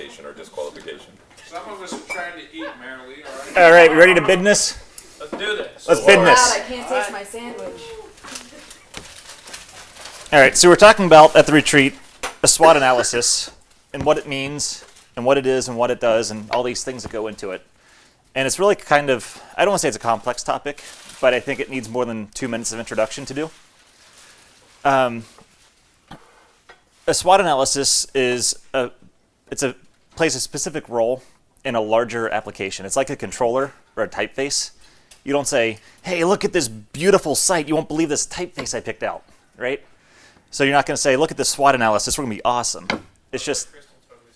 disqualification or disqualification. Some of us are trying to eat merrily, all right? All right, we ready to business? Let's do this. Let's So, bid uh, I can't taste my sandwich. All right, so we're talking about at the retreat a SWOT analysis and what it means and what it is and what it does and all these things that go into it. And it's really kind of, I don't want to say it's a complex topic, but I think it needs more than two minutes of introduction to do. Um, a SWOT analysis is a, it's a plays a specific role in a larger application. It's like a controller or a typeface. You don't say, "Hey, look at this beautiful site. You won't believe this typeface I picked out," right? So you're not going to say, "Look at this SWOT analysis. We're going to be awesome." It's just Crystal totally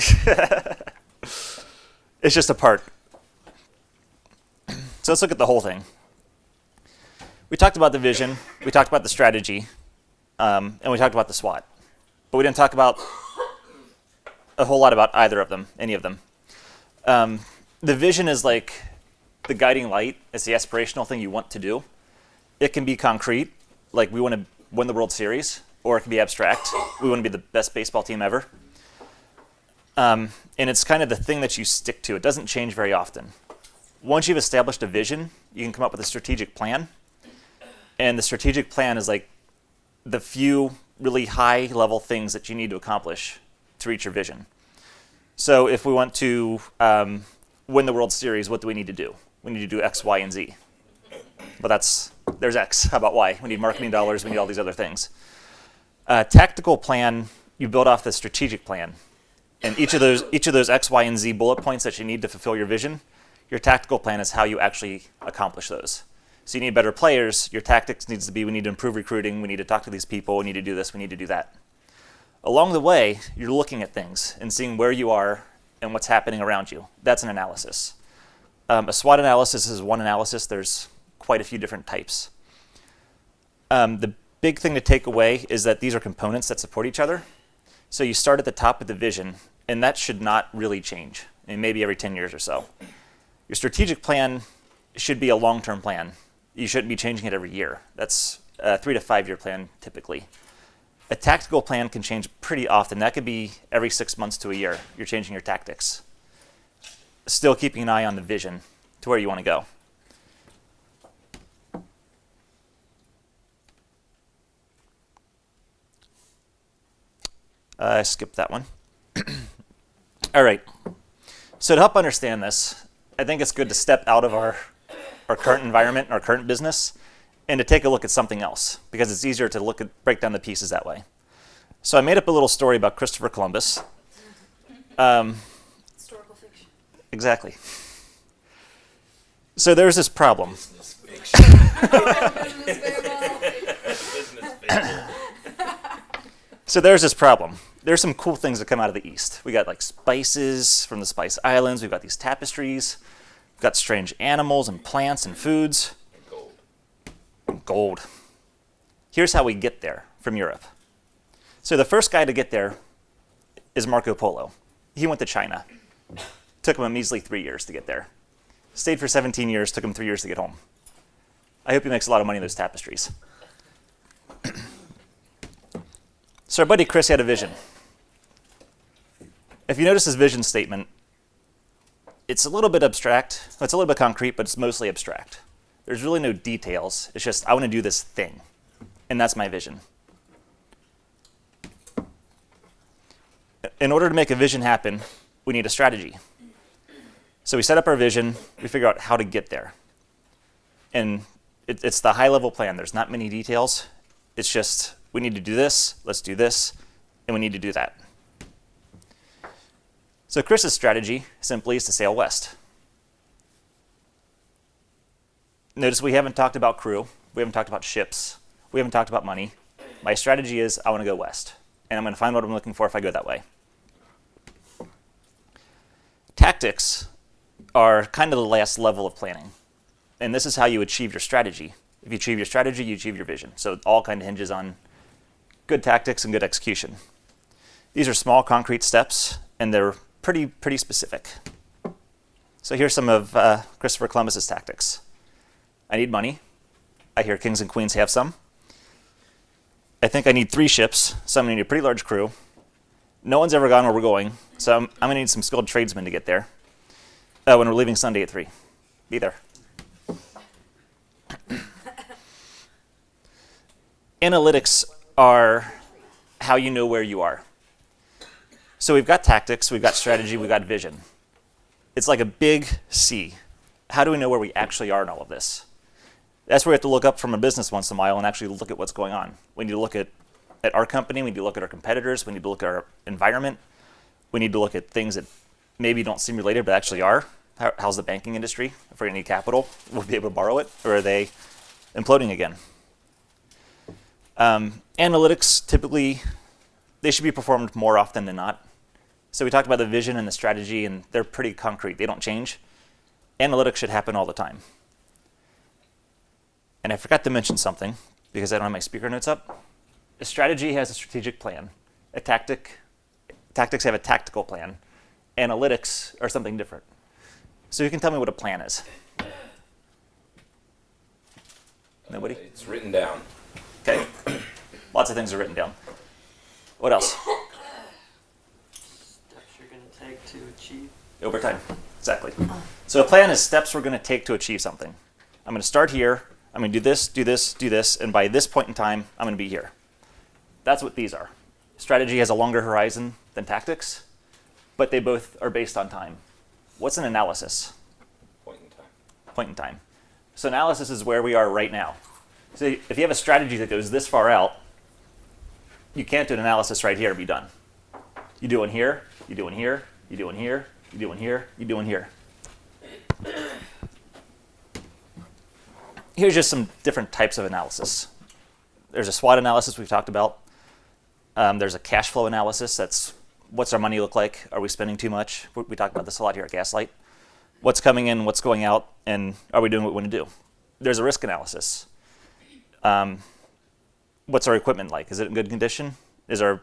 says that. it's just a part. So let's look at the whole thing. We talked about the vision, we talked about the strategy, um, and we talked about the SWOT. But we didn't talk about a whole lot about either of them, any of them. Um, the vision is like the guiding light, it's the aspirational thing you want to do. It can be concrete, like we want to win the World Series, or it can be abstract. We want to be the best baseball team ever. Um, and it's kind of the thing that you stick to. It doesn't change very often. Once you've established a vision, you can come up with a strategic plan. And the strategic plan is like the few really high level things that you need to accomplish to reach your vision. So if we want to um, win the World Series, what do we need to do? We need to do X, Y, and Z. But that's, there's X. How about Y? We need marketing dollars. We need all these other things. A tactical plan, you build off the strategic plan. And each of those each of those X, Y, and Z bullet points that you need to fulfill your vision, your tactical plan is how you actually accomplish those. So you need better players. Your tactics needs to be we need to improve recruiting. We need to talk to these people. We need to do this. We need to do that. Along the way, you're looking at things and seeing where you are and what's happening around you. That's an analysis. Um, a SWOT analysis is one analysis. There's quite a few different types. Um, the big thing to take away is that these are components that support each other. So you start at the top of the vision, and that should not really change, and maybe every 10 years or so. Your strategic plan should be a long-term plan. You shouldn't be changing it every year. That's a three to five-year plan typically. A tactical plan can change pretty often. That could be every six months to a year. You're changing your tactics. Still keeping an eye on the vision to where you want to go. Uh, I skipped that one. All right. So to help understand this, I think it's good to step out of our, our current environment, and our current business, and to take a look at something else because it's easier to look at break down the pieces that way. So I made up a little story about Christopher Columbus. Um, Historical fiction. exactly. So there's this problem. Business fiction. Business fable. Business fable. So there's this problem. There's some cool things that come out of the east. We got like spices from the Spice Islands. We've got these tapestries. We've got strange animals and plants and foods. Gold. Here's how we get there from Europe. So the first guy to get there is Marco Polo. He went to China. Took him a measly three years to get there. Stayed for 17 years. Took him three years to get home. I hope he makes a lot of money in those tapestries. so our buddy Chris had a vision. If you notice his vision statement, it's a little bit abstract. It's a little bit concrete, but it's mostly abstract. There's really no details. It's just, I want to do this thing. And that's my vision. In order to make a vision happen, we need a strategy. So we set up our vision, we figure out how to get there. And it, it's the high level plan. There's not many details. It's just, we need to do this, let's do this, and we need to do that. So Chris's strategy simply is to sail west. Notice we haven't talked about crew. We haven't talked about ships. We haven't talked about money. My strategy is I want to go west. And I'm going to find what I'm looking for if I go that way. Tactics are kind of the last level of planning. And this is how you achieve your strategy. If you achieve your strategy, you achieve your vision. So it all kind of hinges on good tactics and good execution. These are small concrete steps, and they're pretty, pretty specific. So here's some of uh, Christopher Columbus's tactics. I need money. I hear kings and queens have some. I think I need three ships, so I'm going to need a pretty large crew. No one's ever gone where we're going, so I'm, I'm going to need some skilled tradesmen to get there uh, when we're leaving Sunday at 3. Be there. Analytics are how you know where you are. So we've got tactics, we've got strategy, we've got vision. It's like a big C. How do we know where we actually are in all of this? That's where we have to look up from a business once in a while and actually look at what's going on. We need to look at, at our company, we need to look at our competitors, we need to look at our environment, we need to look at things that maybe don't seem related but actually are. How, how's the banking industry? If we're to need capital, we'll be able to borrow it, or are they imploding again? Um, analytics typically, they should be performed more often than not. So we talked about the vision and the strategy, and they're pretty concrete. They don't change. Analytics should happen all the time. And I forgot to mention something because I don't have my speaker notes up. A strategy has a strategic plan. A tactic, tactics have a tactical plan. Analytics are something different. So you can tell me what a plan is. Nobody? It's written down. Okay. Lots of things are written down. What else? Steps you're gonna take to achieve. Over time. Exactly. So a plan is steps we're going to take to achieve something. I'm going to start here. I'm going to do this, do this, do this, and by this point in time, I'm going to be here. That's what these are. Strategy has a longer horizon than tactics, but they both are based on time. What's an analysis? Point in time. Point in time. So analysis is where we are right now. So if you have a strategy that goes this far out, you can't do an analysis right here and be done. You do one here, you do one here, you do one here, you do one here, you do one here. Here's just some different types of analysis. There's a SWOT analysis we've talked about. Um, there's a cash flow analysis. That's what's our money look like? Are we spending too much? We talk about this a lot here at Gaslight. What's coming in, what's going out, and are we doing what we want to do? There's a risk analysis. Um, what's our equipment like? Is it in good condition? Is our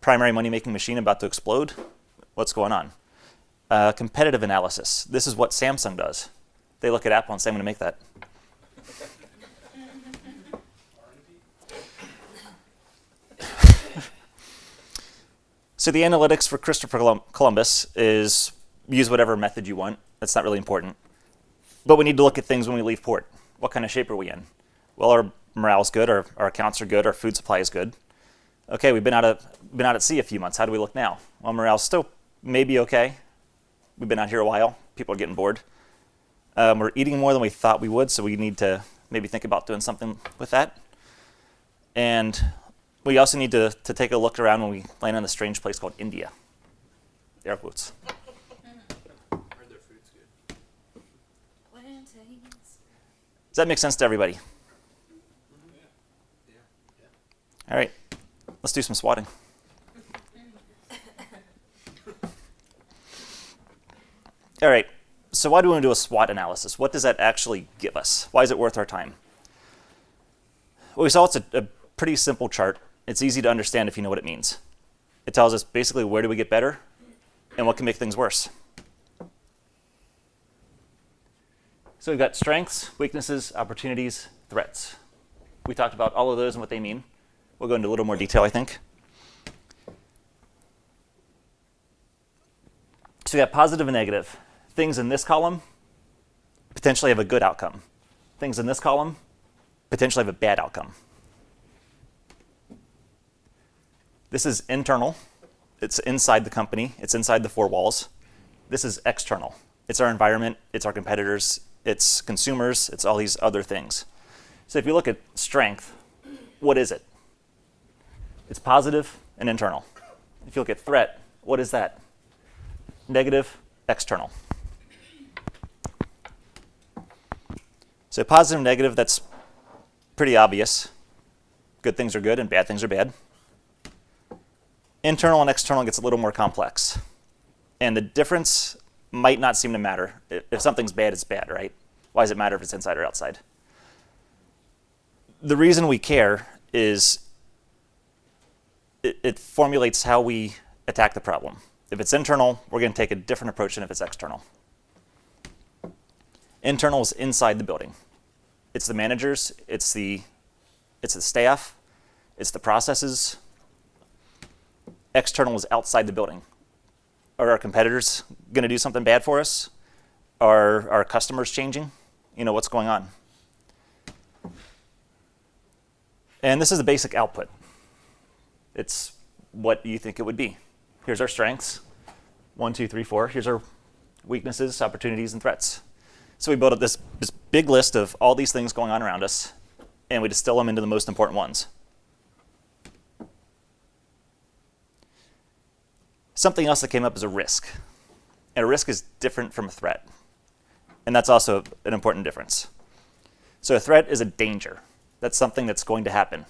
primary money-making machine about to explode? What's going on? Uh, competitive analysis. This is what Samsung does. They look at Apple and say, I'm going to make that. So the analytics for Christopher Columbus is use whatever method you want. That's not really important. But we need to look at things when we leave port. What kind of shape are we in? Well, our morale's good, our, our accounts are good, our food supply is good. Okay, we've been out of been out at sea a few months. How do we look now? Well, morale's still maybe okay. We've been out here a while. People are getting bored. Um, we're eating more than we thought we would, so we need to maybe think about doing something with that. And we also need to, to take a look around when we land in a strange place called India. Air quotes. Does that make sense to everybody? All right, let's do some swatting. All right, so why do we want to do a SWOT analysis? What does that actually give us? Why is it worth our time? Well, we saw it's a, a pretty simple chart. It's easy to understand if you know what it means. It tells us basically where do we get better and what can make things worse. So we've got strengths, weaknesses, opportunities, threats. We talked about all of those and what they mean. We'll go into a little more detail, I think. So we got positive and negative. Things in this column potentially have a good outcome. Things in this column potentially have a bad outcome. This is internal. It's inside the company. It's inside the four walls. This is external. It's our environment. It's our competitors. It's consumers. It's all these other things. So if you look at strength, what is it? It's positive and internal. If you look at threat, what is that? Negative, external. So positive, negative, that's pretty obvious. Good things are good and bad things are bad. Internal and external gets a little more complex. And the difference might not seem to matter. If something's bad, it's bad, right? Why does it matter if it's inside or outside? The reason we care is it, it formulates how we attack the problem. If it's internal, we're going to take a different approach than if it's external. Internal is inside the building. It's the managers, it's the, it's the staff, it's the processes, external is outside the building. Are our competitors going to do something bad for us? Are our customers changing? You know, what's going on? And this is the basic output. It's what you think it would be. Here's our strengths. One, two, three, four. Here's our weaknesses, opportunities, and threats. So we built up this, this big list of all these things going on around us, and we distill them into the most important ones. Something else that came up is a risk. And a risk is different from a threat. And that's also an important difference. So a threat is a danger. That's something that's going to happen.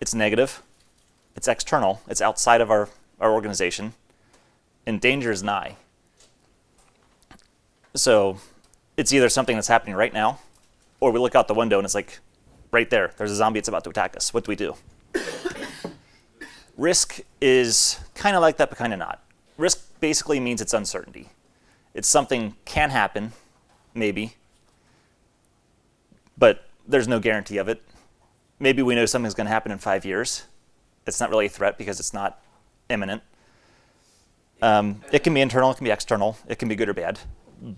It's negative, it's external, it's outside of our, our organization, and danger is nigh. So it's either something that's happening right now, or we look out the window and it's like, right there, there's a zombie that's about to attack us. What do we do? Risk is kind of like that, but kind of not. Risk basically means it's uncertainty. It's something can happen, maybe, but there's no guarantee of it. Maybe we know something's going to happen in five years. It's not really a threat because it's not imminent. Um, it can be internal, it can be external, it can be good or bad.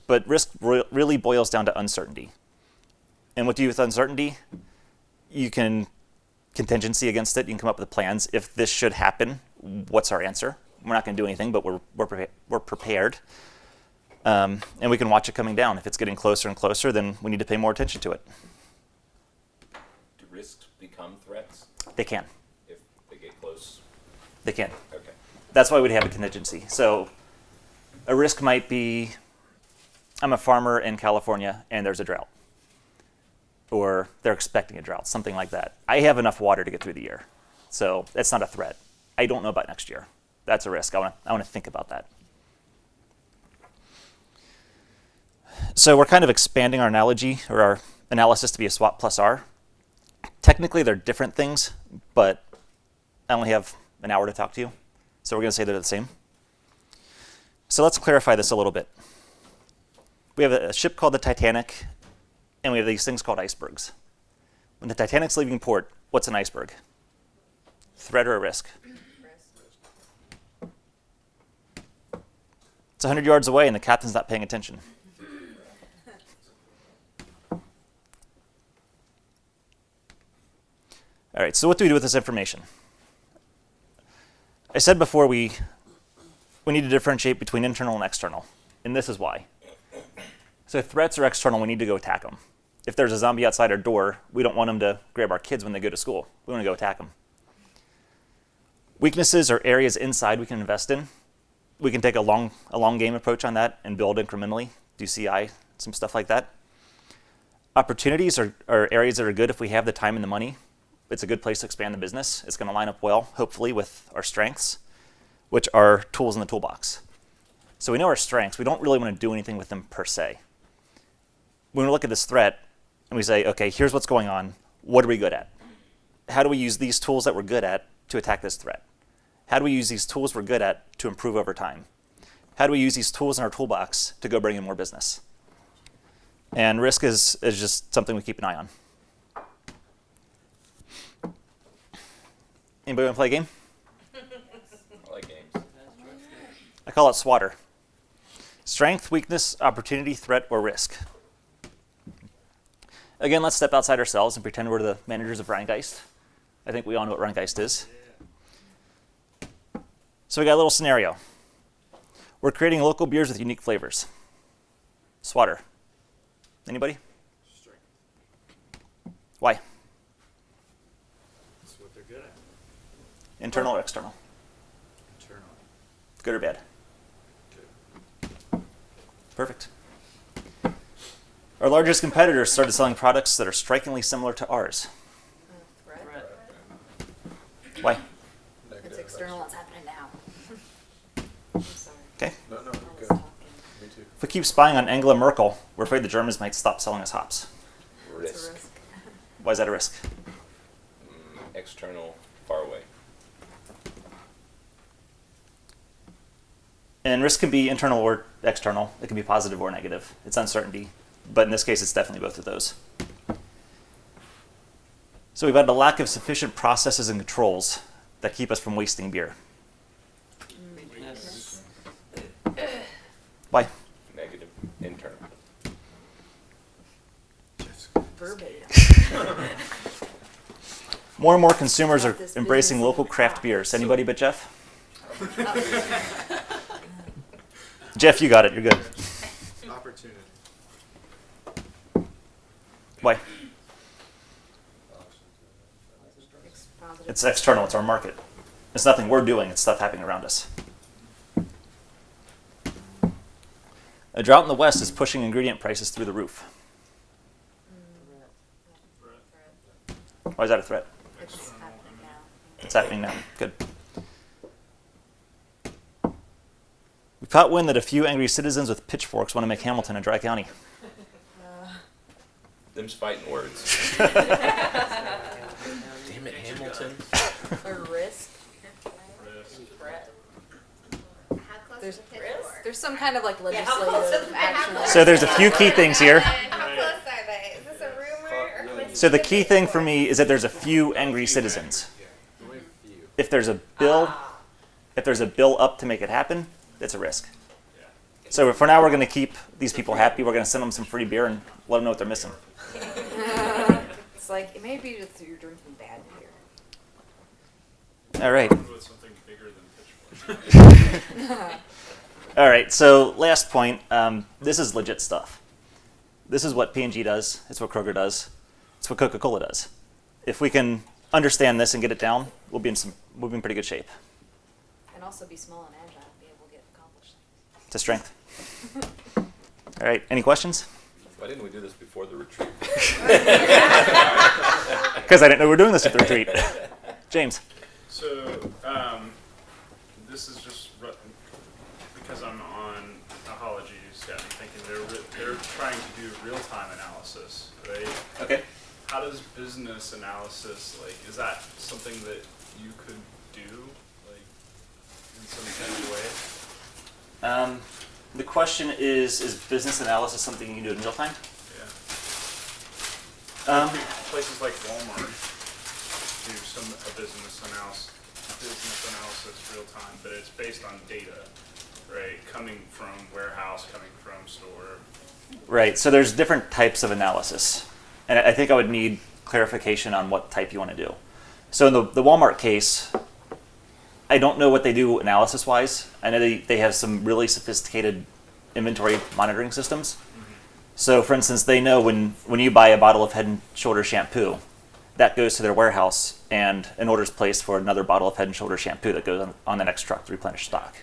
But risk re really boils down to uncertainty. And what do you do with uncertainty? You can contingency against it. You can come up with plans. If this should happen, what's our answer? We're not going to do anything, but we're, we're, prepa we're prepared. Um, and we can watch it coming down. If it's getting closer and closer, then we need to pay more attention to it. Do risks become threats They can. if they get close? They can. Okay. That's why we'd have a contingency. So a risk might be I'm a farmer in California and there's a drought. Or they're expecting a drought, something like that. I have enough water to get through the year. So that's not a threat. I don't know about next year. That's a risk. I want to I want to think about that. So we're kind of expanding our analogy or our analysis to be a SWOT plus R. Technically, they're different things, but I only have an hour to talk to you. So we're going to say they're the same. So let's clarify this a little bit. We have a ship called the Titanic, and we have these things called icebergs. When the Titanic's leaving port, what's an iceberg? Threat or a risk? It's 100 yards away, and the captain's not paying attention. All right, so what do we do with this information? I said before we, we need to differentiate between internal and external, and this is why. So threats are external, we need to go attack them. If there's a zombie outside our door, we don't want them to grab our kids when they go to school. We want to go attack them. Weaknesses are areas inside we can invest in. We can take a long, a long game approach on that and build incrementally, do CI, some stuff like that. Opportunities are, are areas that are good if we have the time and the money it's a good place to expand the business. It's going to line up well, hopefully, with our strengths, which are tools in the toolbox. So we know our strengths. We don't really want to do anything with them per se. When we look at this threat and we say, okay, here's what's going on. What are we good at? How do we use these tools that we're good at to attack this threat? How do we use these tools we're good at to improve over time? How do we use these tools in our toolbox to go bring in more business? And risk is, is just something we keep an eye on. Anybody want to play a game? I like games. I call it SWATter. Strength, weakness, opportunity, threat, or risk. Again, let's step outside ourselves and pretend we're the managers of Rheingeist. I think we all know what Rheingeist is. So we got a little scenario. We're creating local beers with unique flavors. SWATter. Anybody? Strength. Why? That's what they're good at. Internal or external? Internal. Good or bad? Good. Perfect. Our largest competitors started selling products that are strikingly similar to ours. Threat. Threat. Why? It's external. it's happening now? I'm sorry. Okay. No, no, I was good. talking. Me too. If we keep spying on Angela Merkel, we're afraid the Germans might stop selling us hops. Risk. risk. Why is that a risk? Mm, external, far away. And risk can be internal or external. It can be positive or negative. It's uncertainty. But in this case, it's definitely both of those. So we've had a lack of sufficient processes and controls that keep us from wasting beer. Weakness. Why? Negative internal. More and more consumers are embracing local craft craft. beers. Anybody but Jeff? Jeff, you got it. You're good. Opportunity. Why? It's external. It's our market. It's nothing we're doing. It's stuff happening around us. A drought in the West is pushing ingredient prices through the roof. Why is that a threat? It's happening now. It's happening now. Good. We caught wind that a few angry citizens with pitchforks want to make Hamilton a dry county. Them's fighting words. Damn it, Hamilton. A risk. There's, there's some kind of like Yeah, how close legislative is- action. So there's a few key things here. How close are they? Is this a rumor or? So the key thing for me is that there's a few angry citizens. Only a few. If there's a bill, ah. if there's a bill up to make it happen, it's a risk. So for now, we're going to keep these people happy. We're going to send them some free beer and let them know what they're missing. It's like, it may be that you're drinking bad beer. All right. With something bigger than pitchfork. All right. So last point. Um, this is legit stuff. This is what P&G does. It's what Kroger does. It's what Coca-Cola does. If we can understand this and get it down, we'll be in some we'll be in pretty good shape. And also be small and agile, and be able to get accomplished. To strength. All right. Any questions? Why didn't we do this before the retreat? Because I didn't know we were doing this at the retreat. James. So, um, this is just ru- because I'm on ecology staff. I'm thinking they're they're trying to do real time analysis, right? Okay. How does business analysis like? Is that something that you could do, like, in some kind of way? Um, the question is: Is business analysis something you can do in real time? Yeah. Um, Places like Walmart do some a business analysis, business analysis real time, but it's based on data, right? Coming from warehouse, coming from store. right. So there's different types of analysis, and I I think I would need clarification on what type you want to do. So in the the Walmart case, I don't know what they do analysis wise. I know they, they have some really sophisticated inventory monitoring systems. So, for instance, they know when, when you buy a bottle of Head and Shoulders shampoo, that goes to their warehouse, and an order is placed for another bottle of Head and Shoulders shampoo that goes on, on the next truck to replenish stock.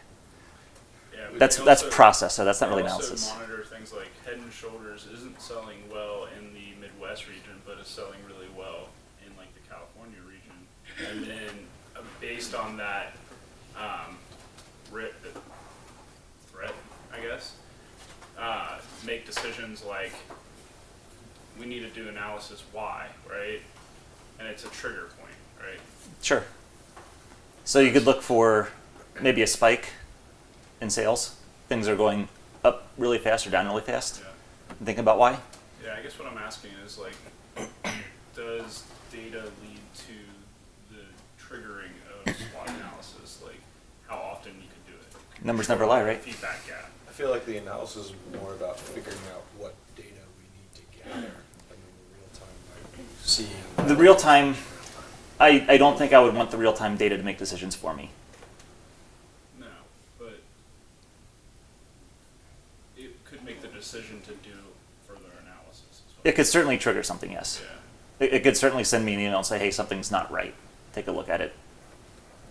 Yeah, That's that's also- process, so that's not really analysis. monitor things like Head and Shoulders isn't selling well in the Midwest region, but is selling really well in like the California region. And then based on that, um, writ- threat, I guess, uh, make decisions like we need to do analysis why, right? And it's a trigger point, right? Sure. So you could look for maybe a spike in sales. Things are going up really fast or down really fast. Yeah. Think about why. Yeah, I guess what I'm asking is like, does data lead to the triggering of SWOT analysis? Like, how often you could do it? Numbers never lie, right? Feedback gap. I feel like the analysis is more about figuring out what data we need to gather, and then the real time might be seeing. The real time, I, I don't think I would want the real time data to make decisions for me. No, but it could make the decision to do further analysis as well. It could certainly trigger something, yes. Yeah. It, it could certainly send me an email and say, hey, something's not right. Take a look at it.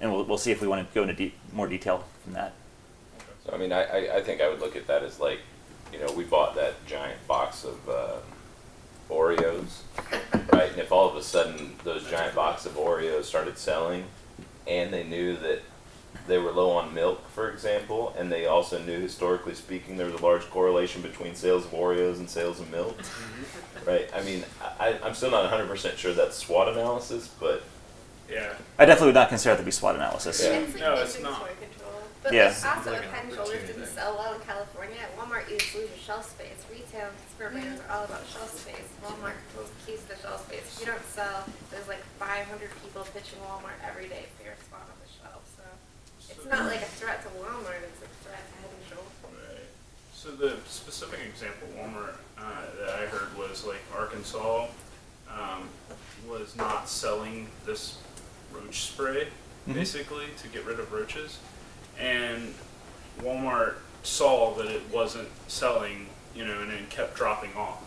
And we'll, we'll see if we want to go into de- more detail from that. So I mean, I, I, I think I would look at that as like, you know, we bought that giant box of uh, Oreos, right? And if all of a sudden those giant box of Oreos started selling, and they knew that they were low on milk, for example, and they also knew historically speaking there was a large correlation between sales of Oreos and sales of milk, right? I mean, I, I'm still not 100% sure that's SWOT analysis, but Yeah. I definitely would not consider it to be SWOT analysis. Yeah. No, it's not. Soy But Yeah. like also, if Head and Shoulders didn't sell well in California, at Walmart you just lose your shelf space. Retail consumer brands are all about shelf space. Walmart holds the keys to the shelf space. If you don't sell, there's like 500 people pitching Walmart every day for your spot on the shelf. So it's not like a threat to Walmart; it's a threat to Head and Shoulders. Right. So the specific example Walmart uh, that I heard was like Arkansas um, was not selling this roach spray basically to get rid of roaches, and Walmart saw that it wasn't selling, you know, and it kept dropping off.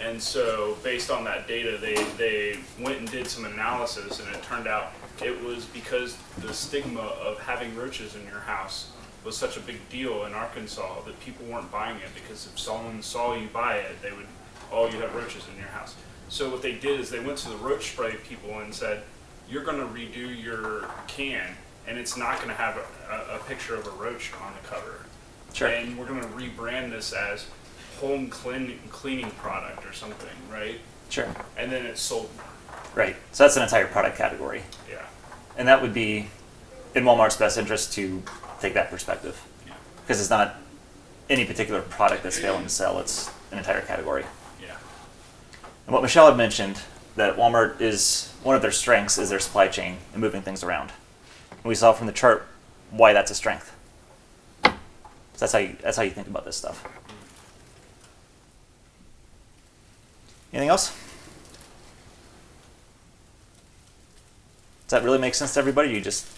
And so, based on that data, they, they went and did some analysis, and it turned out it was because the stigma of having roaches in your house was such a big deal in Arkansas that people weren't buying it because if someone saw you buy it, they would, oh, you have roaches in your house. So what they did is they went to the roach spray people and said, you're going to redo your can, and it's not going to have a, a, picture of a roach on the cover. Sure. And we're going to rebrand this as home clean, cleaning product or something, right? Sure. And then it's sold. Right. So that's an entire product category. Yeah. And that would be in Walmart's best interest to take that perspective. Yeah. Because it's not any particular product that's failing to sell, it's an entire category. Yeah. And what Michelle had mentioned, that Walmart is one of their strengths is their supply chain and moving things around. And we saw from the chart why that's a strength. So that's how you, that's how you think about this stuff. Anything else? Does that really make sense to everybody? Or you just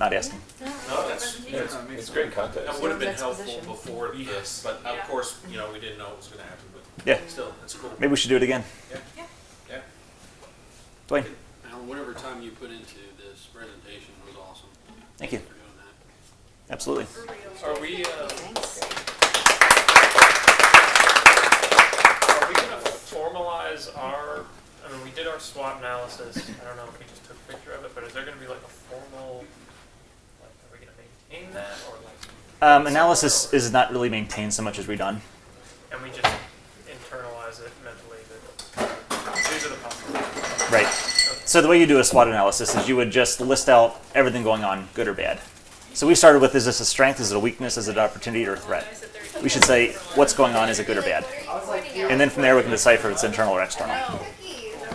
not asking? No, that's, Yeah, it's, it's great context. that would have been helpful before this, but of Yeah. course, you know, we didn't know it was gonna happen, but Yeah. still, it's cool. Maybe we should do it again. Yeah. Yeah. yeah. Dwayne, Alan, whatever time you put into this presentation was awesome. Thank you. Thanks for doing that. Absolutely. Are we, uh, Are we gonna formalize our, I mean, we did our SWOT analysis, I don't know if we just took a picture of it, but is there gonna be like a formal, like, are we gonna maintain that, or like, Um, analysis is not really maintained so much as redone. and we just internalize it mentally that these are the possibilities? Right. So the way you do a SWOT analysis is you would just list out everything going on, good or bad. So we started with is this a strength, is it a weakness, is it an opportunity or a threat? We should say what's going on, is it good or bad? And then from there we can decipher if it's internal or external.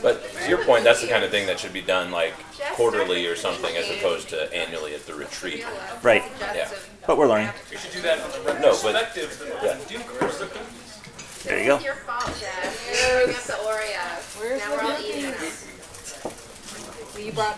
But to your point, that's the kind of thing that should be done like quarterly or something as opposed to annually at the retreat. Right. Yeah. But we're learning. We should do that on the No, but- retrospective, that we're yeah. gonna do course the cookies. There you go. It's your Well, you brought